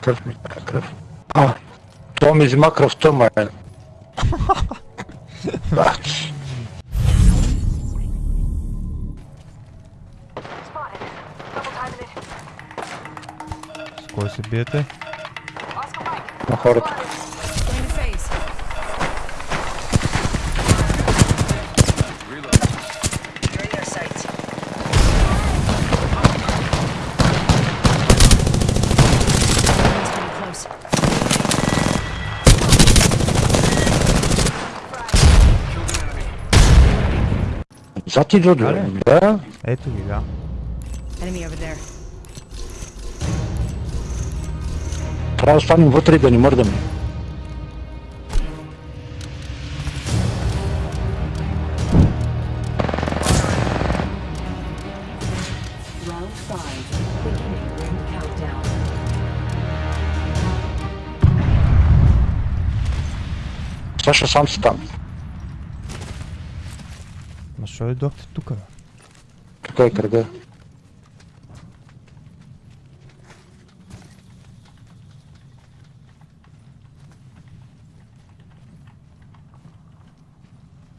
Krv mi, krv. A, to mi zima krv, to moje. Znači, Spotted. Double timing it. С кой се биете? Oscar Mike. на хората. Аре. да? Ето ги, да. Enemy over there. Трябва да останем вътре и да ни мърдаме. Саша сам си там. Ма шо дойдохте тука? Тук е кръга.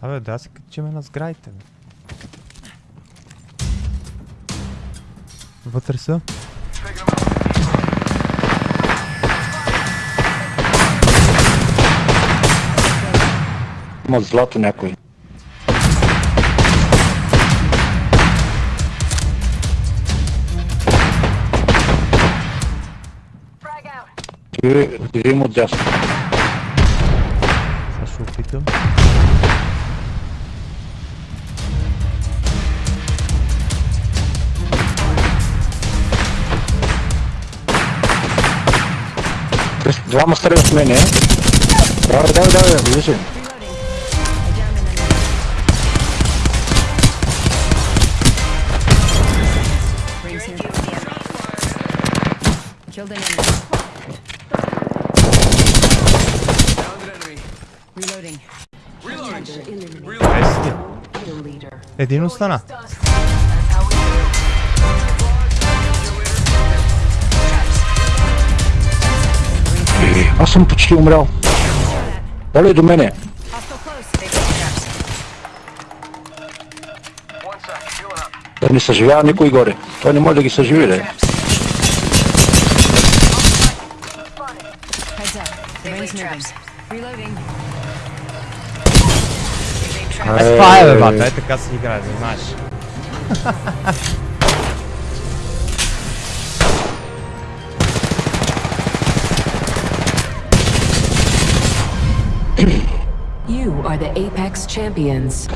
Абе, да се качиме на сградите, бе. Вътре са? Има злато някой. que lleguemos ya. Está Llevamos tres men, eh. Dale, dale, dale, enemy. Dediğin eh, ustana. Eh, Já jsem počti umřel. Dali do mene. Da ne saživljajo nikoj gore. To ne more, da to saživljajo. Reloading. Spałem watę, tylko nie gra, znasz. You are the Apex Champions.